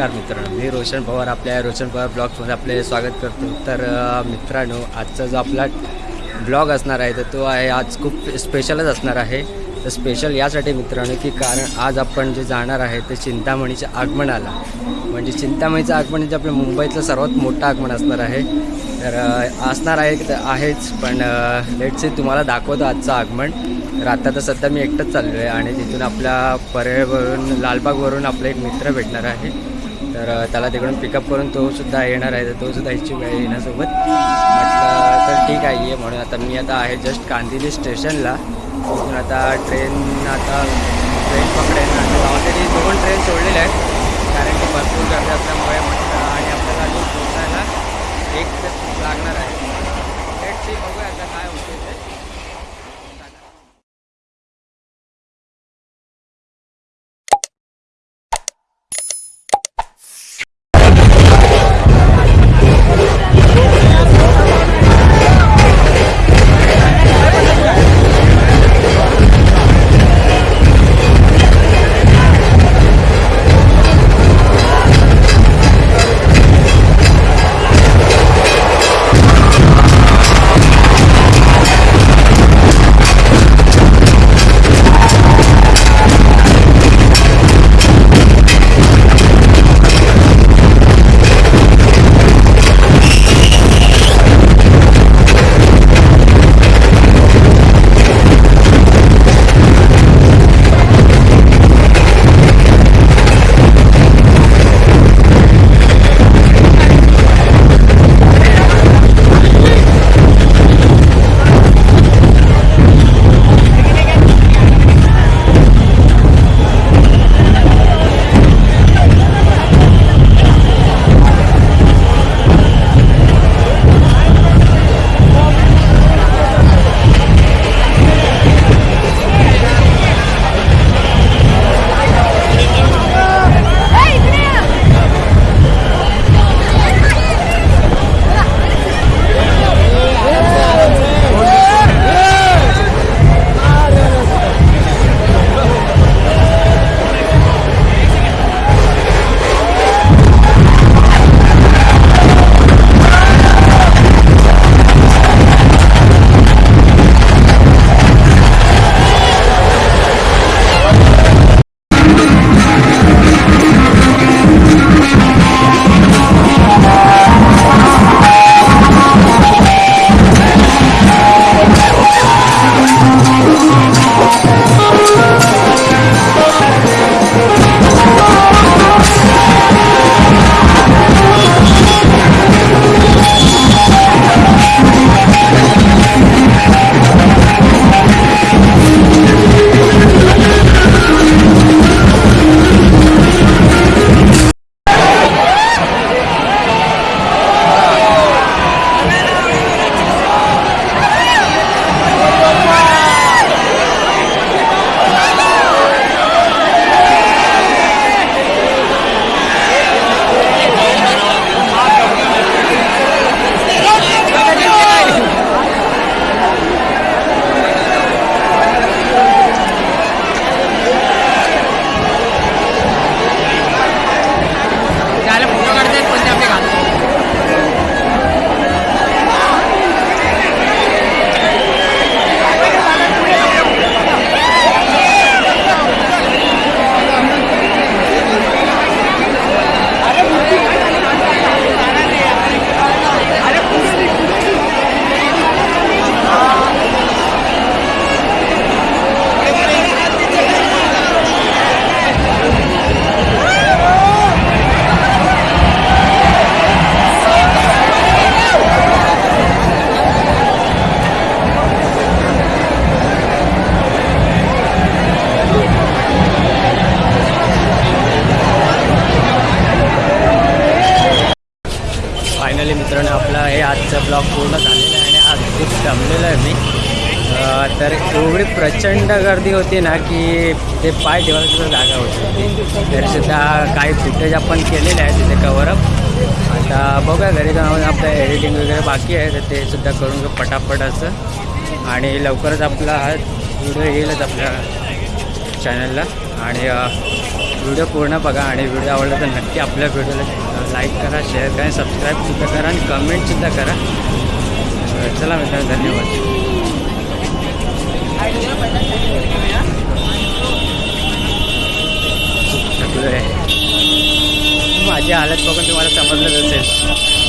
नमस्कार मित्रांनो मी रोशन पवार आपल्या रोशन पवार ब्लॉगमध्ये आपले स्वागत करतो. तर मित्रांनो आजचा जो आपला ब्लॉग असणार आहे तर तो आहे आज खूप स्पेशलच असणार आहे. तर स्पेशल यासाठी मित्रांनो की कारण आज आपण जे जाणार आहे ते चिंतामणीच्या आगमनाला. म्हणजे चिंतामणीचं आगमन जे आपल्या मुंबईतलं सर्वात मोठं आगमन असणार आहे. तर असणार आहे की तर आहेच पण लेट से तुम्हाला दाखवतो आजचं आगमन. तर आता तर सध्या मी एकटंच चाललो आहे आणि तिथून आपल्या परेवरून लालबागवरून आपला एक मित्र भेटणार आहे. तर त्याला तिकडून पिकअप करून तो सुद्धा येणार आहे. तर तो सुद्धा इच्छुक आहे येण्यासोबत. म्हटलं तर ठीक आहे ये. म्हणून आता मी आता आहे जस्ट कांदिवली स्टेशनला. तिथून आता ट्रेन आता ट्रेन पकडेन. आणि ऑलरेडी दोन ट्रेन सोडलेल्या आहेत कारण की भरपूर गर्दी असल्यामुळे म्हटलं आणि आपल्याला अजून पोचायला एक लागणार आहे. फायनली मित्रांनो आपला हे आजचं ब्लॉग पूर्ण झालेला आहे आणि आज खूप दमलेलं आहे मी. तर एवढी प्रचंड गर्दी होती ना की ते पाय ठेवायला सुद्धा जागा होती. तरीसुद्धा काही फुटेज आपण केलेले आहे तिथे कवरअप आता बघा घरी जाऊन आपलं एडिटिंग वगैरे बाकी आहे तर ते सुद्धा करून घेऊ पटापट असं. आणि लवकरच आपला हा व्हिडिओ येईलच आपल्या चॅनलला आणि व्हिडिओ पूर्ण बघा आणि व्हिडिओ आवडला तर नक्की आपल्या व्हिडिओला लाईक करा शेअर करा आणि सबस्क्राईबसुद्धा करा आणि कमेंटसुद्धा करा। चला मित्रांनो धन्यवाद। माझी हालत बघून तुम्हाला समजलंच असेल